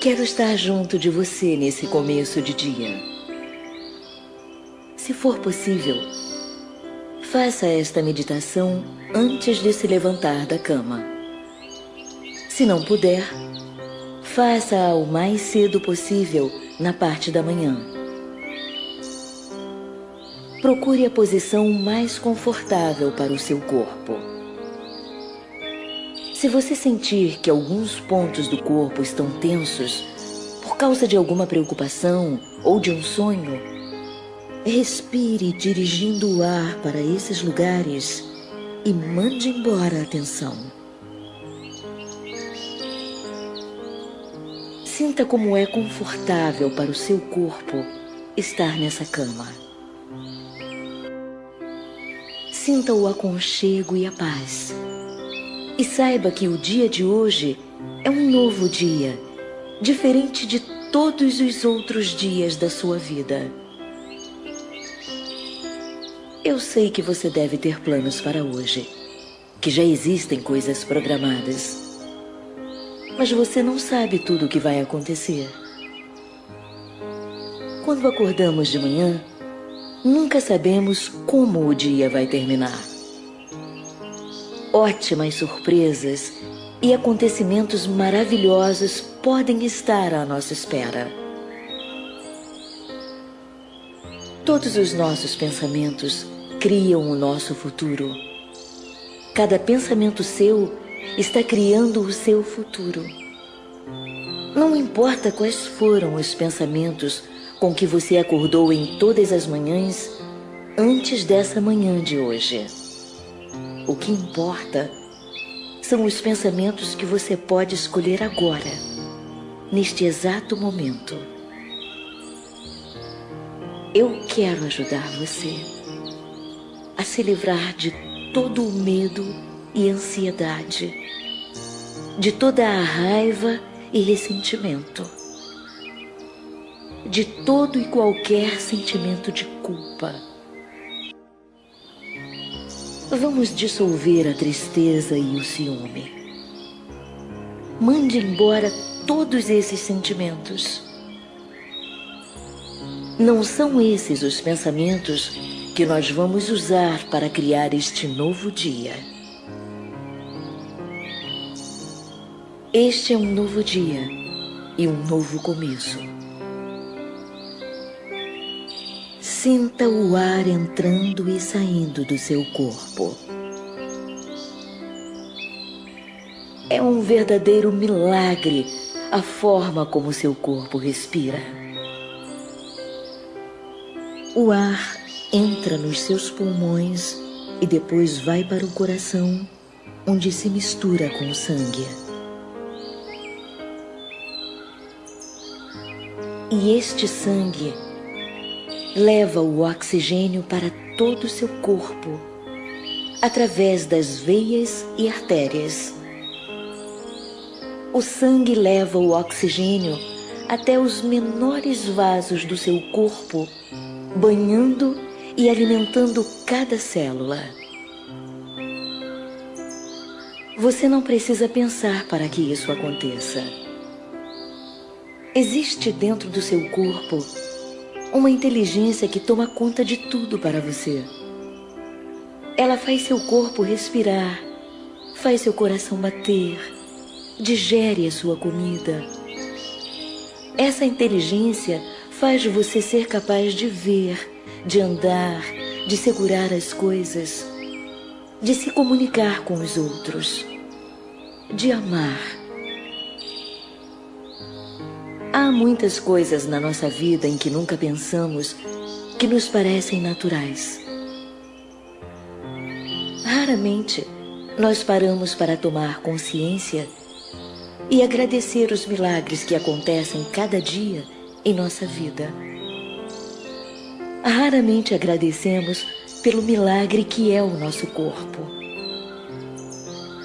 Quero estar junto de você nesse começo de dia. Se for possível, faça esta meditação antes de se levantar da cama. Se não puder, faça-a o mais cedo possível na parte da manhã. Procure a posição mais confortável para o seu corpo. Se você sentir que alguns pontos do corpo estão tensos por causa de alguma preocupação ou de um sonho, respire dirigindo o ar para esses lugares e mande embora a tensão. Sinta como é confortável para o seu corpo estar nessa cama. Sinta o aconchego e a paz. E saiba que o dia de hoje é um novo dia, diferente de todos os outros dias da sua vida. Eu sei que você deve ter planos para hoje, que já existem coisas programadas. Mas você não sabe tudo o que vai acontecer. Quando acordamos de manhã, nunca sabemos como o dia vai terminar ótimas surpresas e acontecimentos maravilhosos podem estar à nossa espera. Todos os nossos pensamentos criam o nosso futuro. Cada pensamento seu está criando o seu futuro. Não importa quais foram os pensamentos com que você acordou em todas as manhãs antes dessa manhã de hoje. O que importa são os pensamentos que você pode escolher agora, neste exato momento. Eu quero ajudar você a se livrar de todo o medo e ansiedade, de toda a raiva e ressentimento, de todo e qualquer sentimento de culpa Vamos dissolver a tristeza e o ciúme. Mande embora todos esses sentimentos. Não são esses os pensamentos que nós vamos usar para criar este novo dia. Este é um novo dia e um novo começo. Sinta o ar entrando e saindo do seu corpo. É um verdadeiro milagre a forma como seu corpo respira. O ar entra nos seus pulmões e depois vai para o coração, onde se mistura com o sangue. E este sangue leva o oxigênio para todo o seu corpo, através das veias e artérias. O sangue leva o oxigênio até os menores vasos do seu corpo, banhando e alimentando cada célula. Você não precisa pensar para que isso aconteça. Existe dentro do seu corpo uma inteligência que toma conta de tudo para você. Ela faz seu corpo respirar, faz seu coração bater, digere a sua comida. Essa inteligência faz você ser capaz de ver, de andar, de segurar as coisas, de se comunicar com os outros, de amar. Há muitas coisas na nossa vida em que nunca pensamos que nos parecem naturais. Raramente nós paramos para tomar consciência e agradecer os milagres que acontecem cada dia em nossa vida. Raramente agradecemos pelo milagre que é o nosso corpo.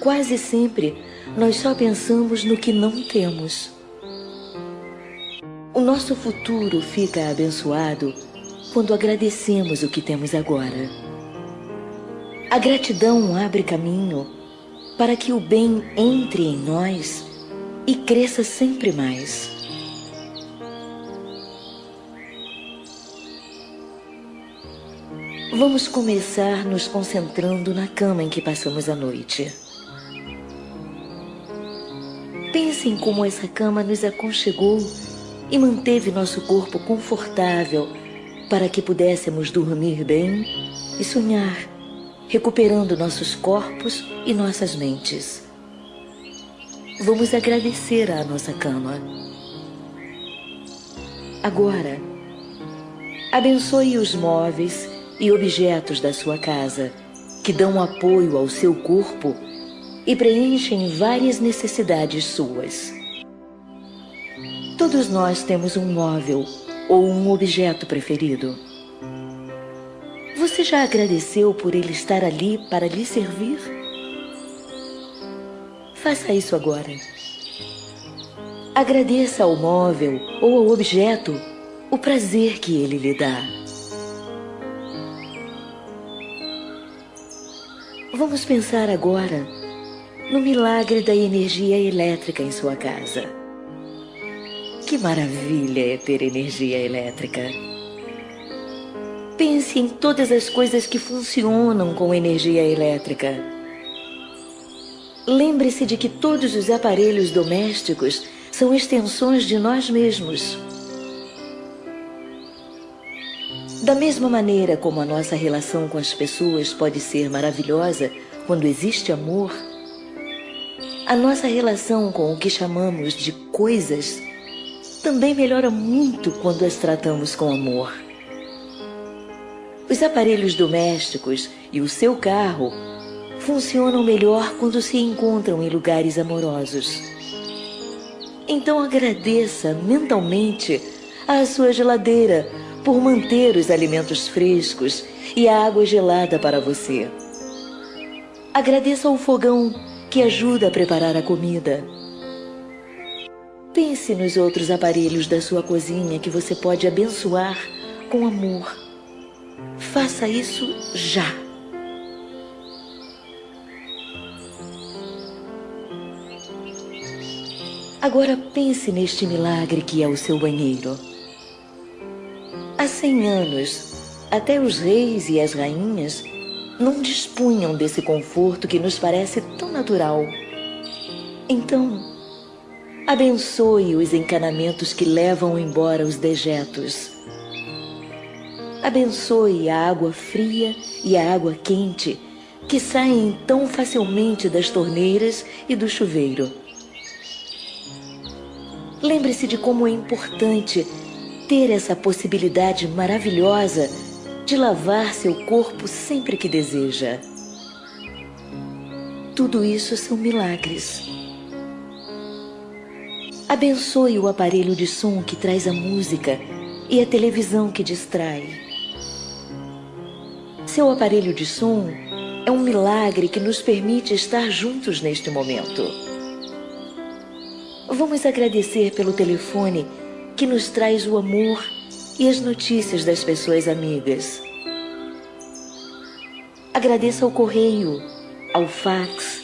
Quase sempre nós só pensamos no que não temos. O nosso futuro fica abençoado quando agradecemos o que temos agora. A gratidão abre caminho para que o bem entre em nós e cresça sempre mais. Vamos começar nos concentrando na cama em que passamos a noite. Pensem como essa cama nos aconchegou e manteve nosso corpo confortável para que pudéssemos dormir bem e sonhar, recuperando nossos corpos e nossas mentes. Vamos agradecer à nossa cama. Agora, abençoe os móveis e objetos da sua casa que dão apoio ao seu corpo e preenchem várias necessidades suas. Todos nós temos um móvel ou um objeto preferido. Você já agradeceu por ele estar ali para lhe servir? Faça isso agora. Agradeça ao móvel ou ao objeto o prazer que ele lhe dá. Vamos pensar agora no milagre da energia elétrica em sua casa. Que maravilha é ter energia elétrica! Pense em todas as coisas que funcionam com energia elétrica Lembre-se de que todos os aparelhos domésticos são extensões de nós mesmos. Da mesma maneira como a nossa relação com as pessoas pode ser maravilhosa quando existe amor, a nossa relação com o que chamamos de coisas também melhora muito quando as tratamos com amor. Os aparelhos domésticos e o seu carro funcionam melhor quando se encontram em lugares amorosos. Então agradeça mentalmente à sua geladeira por manter os alimentos frescos e a água gelada para você. Agradeça ao fogão que ajuda a preparar a comida. Pense nos outros aparelhos da sua cozinha que você pode abençoar com amor. Faça isso já. Agora pense neste milagre que é o seu banheiro. Há cem anos, até os reis e as rainhas não dispunham desse conforto que nos parece tão natural. Então, abençoe os encanamentos que levam embora os dejetos. Abençoe a água fria e a água quente que saem tão facilmente das torneiras e do chuveiro. Lembre-se de como é importante ter essa possibilidade maravilhosa de lavar seu corpo sempre que deseja. Tudo isso são milagres. Abençoe o aparelho de som que traz a música e a televisão que distrai. Seu aparelho de som é um milagre que nos permite estar juntos neste momento. Vamos agradecer pelo telefone que nos traz o amor e as notícias das pessoas amigas. Agradeça ao correio, ao fax,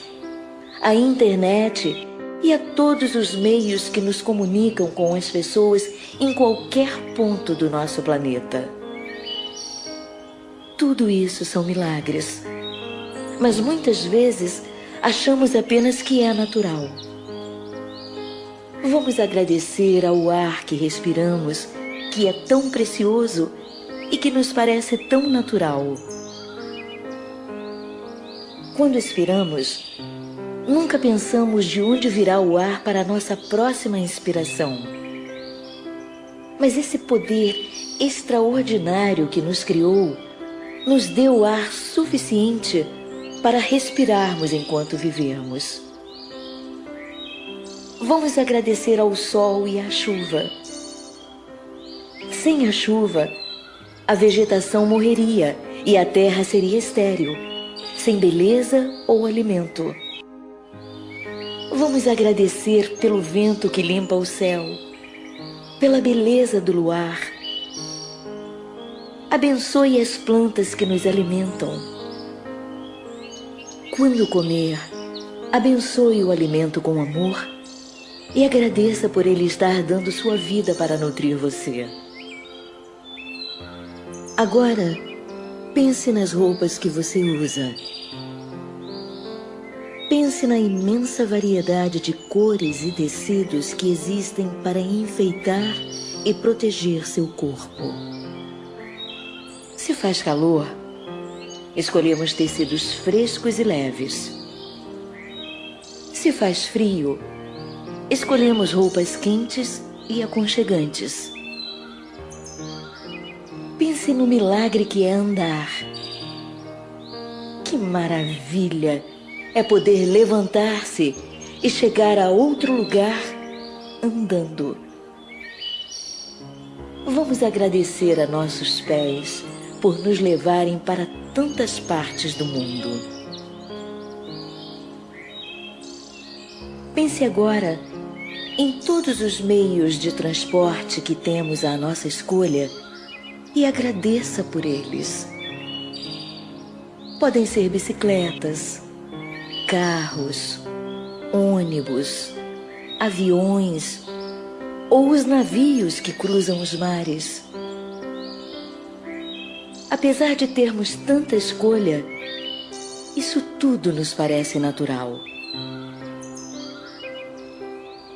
à internet e a todos os meios que nos comunicam com as pessoas em qualquer ponto do nosso planeta. Tudo isso são milagres, mas muitas vezes achamos apenas que é natural. Vamos agradecer ao ar que respiramos, que é tão precioso e que nos parece tão natural. Quando expiramos, nunca pensamos de onde virá o ar para a nossa próxima inspiração. Mas esse poder extraordinário que nos criou nos deu ar suficiente para respirarmos enquanto vivemos. Vamos agradecer ao sol e à chuva. Sem a chuva, a vegetação morreria e a terra seria estéril, sem beleza ou alimento. Vamos agradecer pelo vento que limpa o céu, pela beleza do luar. Abençoe as plantas que nos alimentam. Quando comer, abençoe o alimento com amor e agradeça por ele estar dando sua vida para nutrir você. Agora, pense nas roupas que você usa. Pense na imensa variedade de cores e tecidos que existem para enfeitar e proteger seu corpo. Se faz calor, escolhemos tecidos frescos e leves. Se faz frio, escolhemos roupas quentes e aconchegantes. Pense no milagre que é andar. Que maravilha é poder levantar-se e chegar a outro lugar andando. Vamos agradecer a nossos pés por nos levarem para tantas partes do mundo. Pense agora em todos os meios de transporte que temos à nossa escolha e agradeça por eles. Podem ser bicicletas, carros, ônibus, aviões ou os navios que cruzam os mares. Apesar de termos tanta escolha, isso tudo nos parece natural.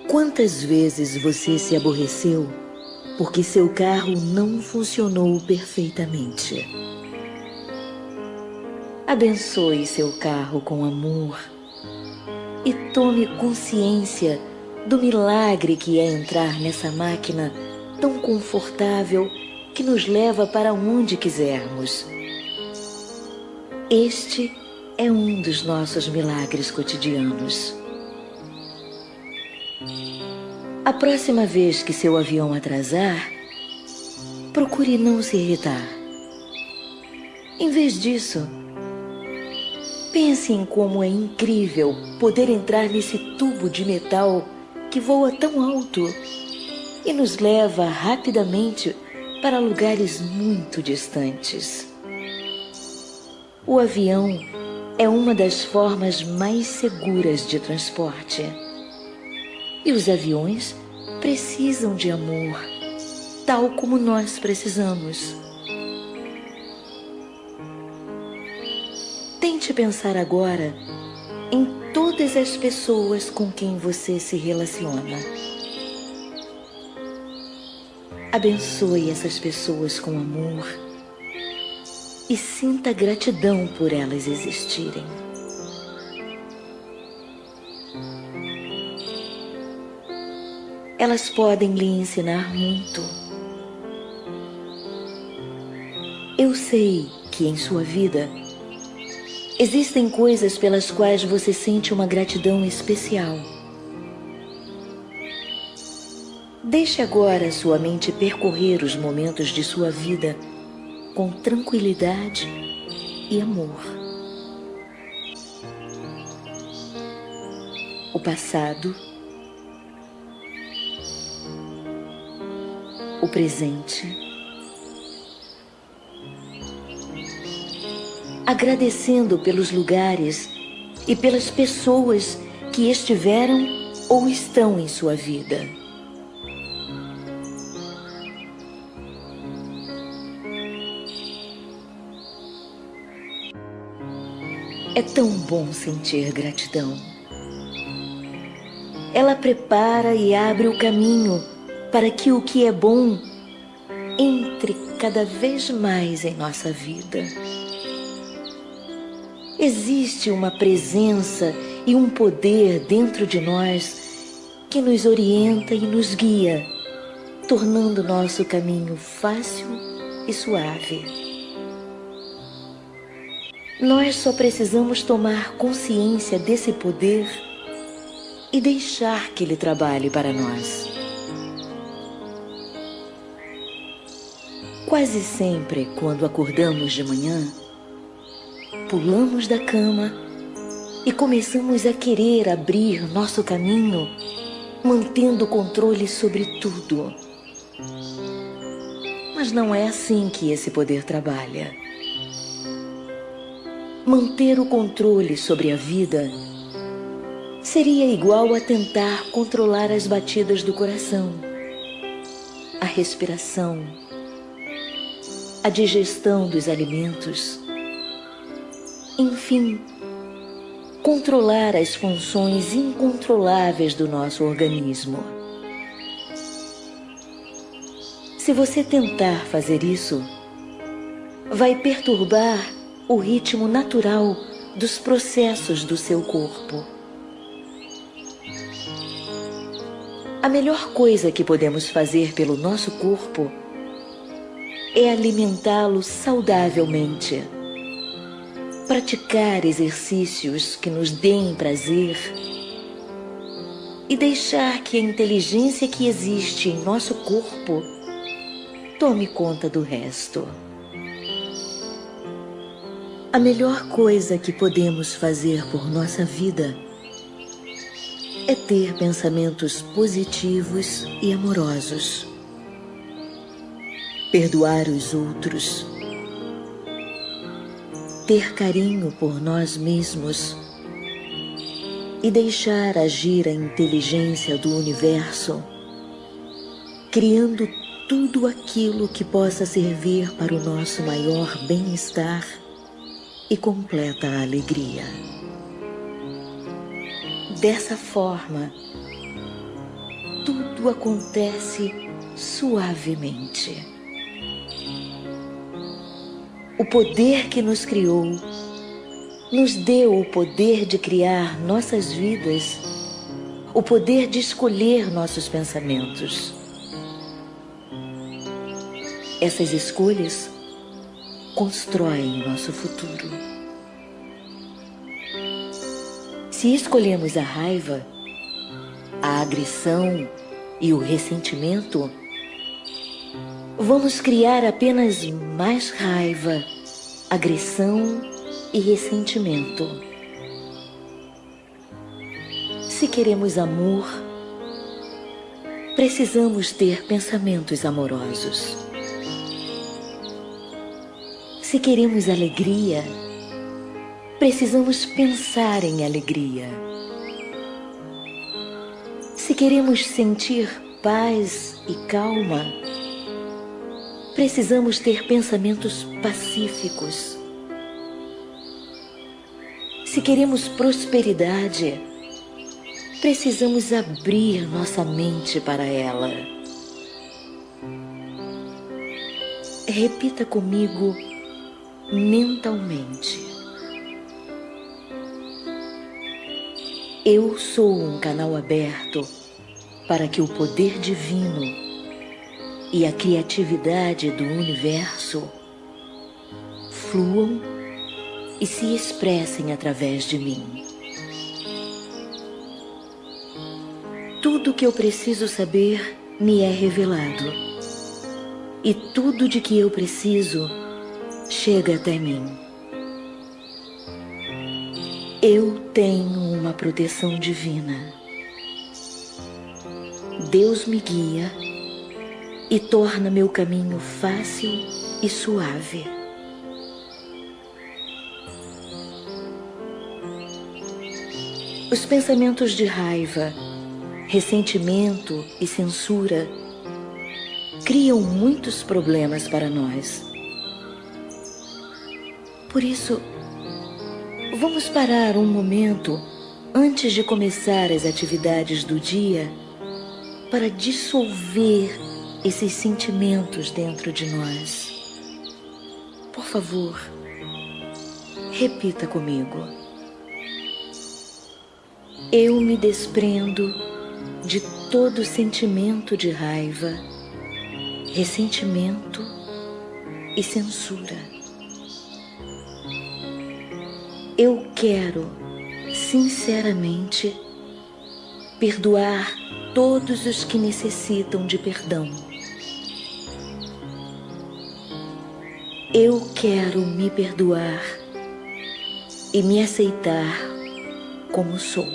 Quantas vezes você se aborreceu porque seu carro não funcionou perfeitamente? Abençoe seu carro com amor e tome consciência do milagre que é entrar nessa máquina tão confortável que nos leva para onde quisermos. Este é um dos nossos milagres cotidianos. A próxima vez que seu avião atrasar, procure não se irritar. Em vez disso, pense em como é incrível poder entrar nesse tubo de metal que voa tão alto e nos leva rapidamente para lugares muito distantes. O avião é uma das formas mais seguras de transporte. E os aviões precisam de amor, tal como nós precisamos. Tente pensar agora em todas as pessoas com quem você se relaciona. Abençoe essas pessoas com amor e sinta gratidão por elas existirem. Elas podem lhe ensinar muito. Eu sei que em sua vida existem coisas pelas quais você sente uma gratidão especial. Deixe agora sua mente percorrer os momentos de sua vida com tranquilidade e amor. O passado, o presente, agradecendo pelos lugares e pelas pessoas que estiveram ou estão em sua vida. É tão bom sentir gratidão. Ela prepara e abre o caminho para que o que é bom entre cada vez mais em nossa vida. Existe uma presença e um poder dentro de nós que nos orienta e nos guia, tornando nosso caminho fácil e suave. Nós só precisamos tomar consciência desse poder e deixar que ele trabalhe para nós. Quase sempre, quando acordamos de manhã, pulamos da cama e começamos a querer abrir nosso caminho, mantendo o controle sobre tudo. Mas não é assim que esse poder trabalha. Manter o controle sobre a vida seria igual a tentar controlar as batidas do coração, a respiração, a digestão dos alimentos, enfim, controlar as funções incontroláveis do nosso organismo. Se você tentar fazer isso, vai perturbar o ritmo natural dos processos do seu corpo. A melhor coisa que podemos fazer pelo nosso corpo é alimentá-lo saudavelmente praticar exercícios que nos deem prazer e deixar que a inteligência que existe em nosso corpo tome conta do resto. A melhor coisa que podemos fazer por nossa vida é ter pensamentos positivos e amorosos, perdoar os outros ter carinho por nós mesmos e deixar agir a inteligência do universo, criando tudo aquilo que possa servir para o nosso maior bem-estar e completa alegria. Dessa forma, tudo acontece suavemente. O poder que nos criou nos deu o poder de criar nossas vidas, o poder de escolher nossos pensamentos. Essas escolhas constroem o nosso futuro. Se escolhemos a raiva, a agressão e o ressentimento, vamos criar apenas mais raiva, agressão e ressentimento. Se queremos amor, precisamos ter pensamentos amorosos. Se queremos alegria, precisamos pensar em alegria. Se queremos sentir paz e calma, precisamos ter pensamentos pacíficos. Se queremos prosperidade, precisamos abrir nossa mente para ela. Repita comigo mentalmente. Eu sou um canal aberto para que o poder divino e a criatividade do universo fluam e se expressem através de mim. Tudo que eu preciso saber me é revelado, e tudo de que eu preciso chega até mim. Eu tenho uma proteção divina. Deus me guia e torna meu caminho fácil e suave. Os pensamentos de raiva, ressentimento e censura criam muitos problemas para nós. Por isso, vamos parar um momento antes de começar as atividades do dia para dissolver esses sentimentos dentro de nós. Por favor, repita comigo. Eu me desprendo de todo sentimento de raiva, ressentimento e censura. Eu quero, sinceramente, perdoar todos os que necessitam de perdão Eu quero me perdoar e me aceitar como sou.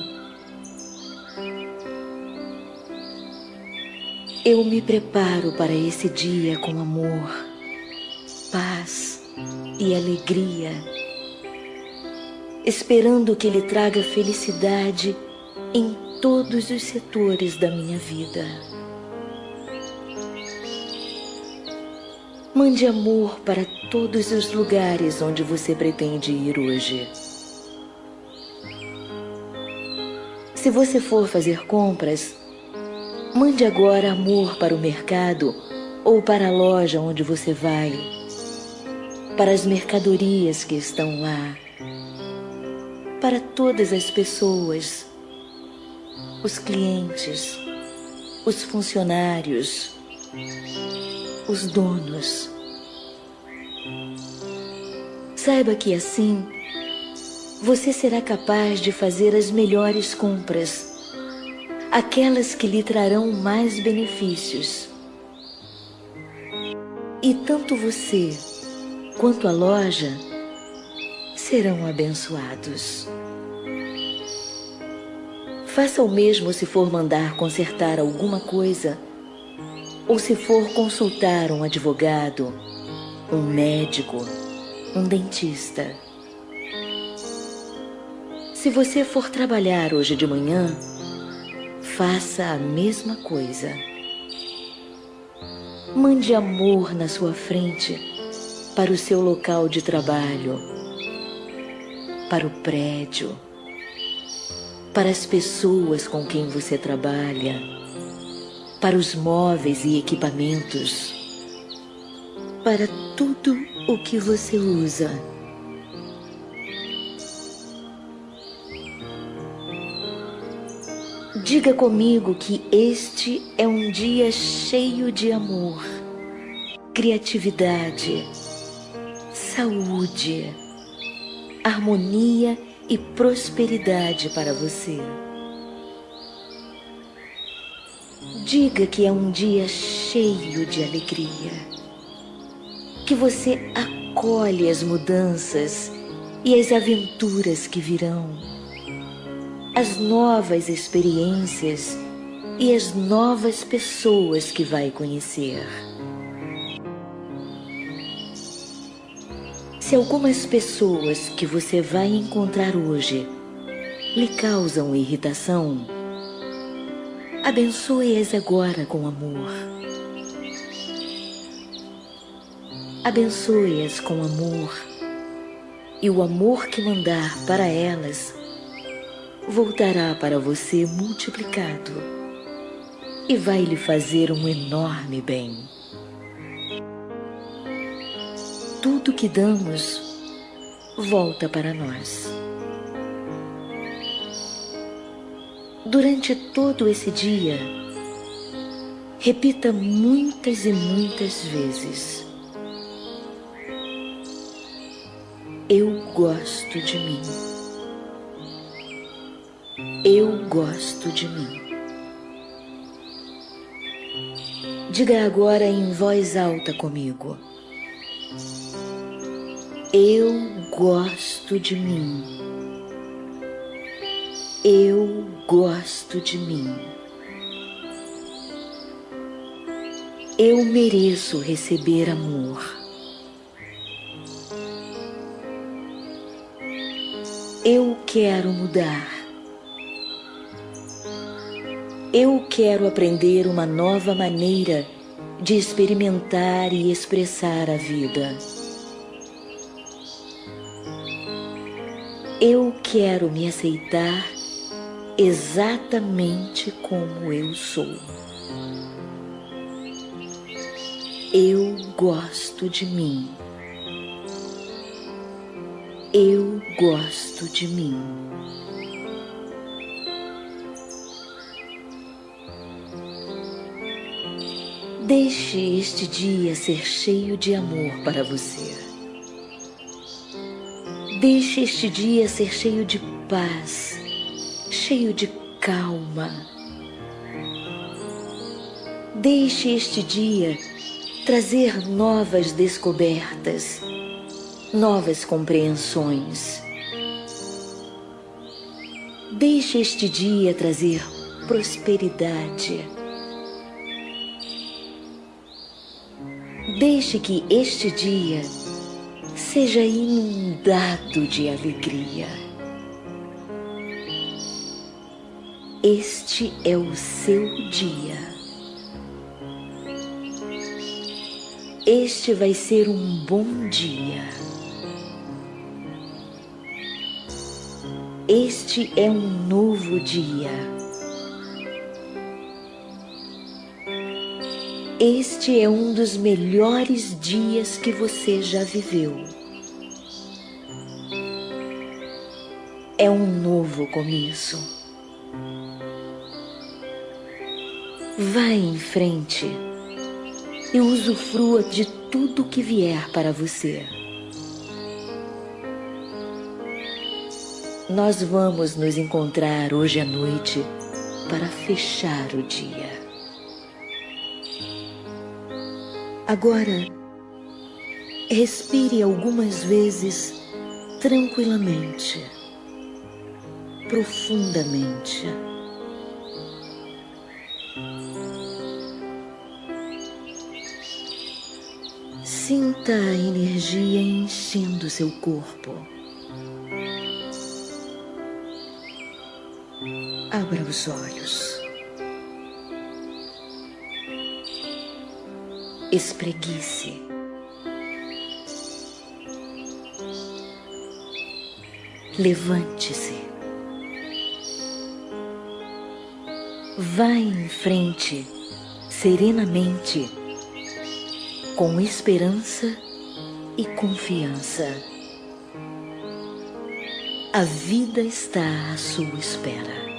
Eu me preparo para esse dia com amor, paz e alegria, esperando que Ele traga felicidade em todos os setores da minha vida. Mande amor para todos os lugares onde você pretende ir hoje. Se você for fazer compras, mande agora amor para o mercado ou para a loja onde você vai, para as mercadorias que estão lá, para todas as pessoas, os clientes, os funcionários, os donos. Saiba que assim você será capaz de fazer as melhores compras, aquelas que lhe trarão mais benefícios. E tanto você quanto a loja serão abençoados. Faça o mesmo se for mandar consertar alguma coisa ou se for consultar um advogado, um médico, um dentista. Se você for trabalhar hoje de manhã, faça a mesma coisa. Mande amor na sua frente para o seu local de trabalho, para o prédio, para as pessoas com quem você trabalha, para os móveis e equipamentos, para tudo o que você usa. Diga comigo que este é um dia cheio de amor, criatividade, saúde, harmonia e prosperidade para você. Diga que é um dia cheio de alegria, que você acolhe as mudanças e as aventuras que virão as novas experiências e as novas pessoas que vai conhecer. Se algumas pessoas que você vai encontrar hoje lhe causam irritação, abençoe-as agora com amor. Abençoe-as com amor, e o amor que mandar para elas voltará para você multiplicado e vai lhe fazer um enorme bem. Tudo que damos volta para nós. Durante todo esse dia, repita muitas e muitas vezes: Eu gosto de mim. Eu gosto de mim. Diga agora em voz alta comigo. Eu gosto de mim. Gosto de mim. Eu mereço receber amor. Eu quero mudar. Eu quero aprender uma nova maneira de experimentar e expressar a vida. Eu quero me aceitar exatamente como eu sou. Eu gosto de mim. Eu gosto de mim. Deixe este dia ser cheio de amor para você. Deixe este dia ser cheio de paz, cheio de calma. Deixe este dia trazer novas descobertas, novas compreensões. Deixe este dia trazer prosperidade Deixe que este dia seja inundado de alegria. Este é o seu dia. Este vai ser um bom dia. Este é um novo dia. Este é um dos melhores dias que você já viveu. É um novo começo. Vá em frente e usufrua de tudo que vier para você. Nós vamos nos encontrar hoje à noite para fechar o dia. Agora, respire algumas vezes tranquilamente, profundamente. Sinta a energia enchendo seu corpo. Abra os olhos. Espreguice. Levante-se. Vá em frente, serenamente com esperança e confiança. A vida está à sua espera.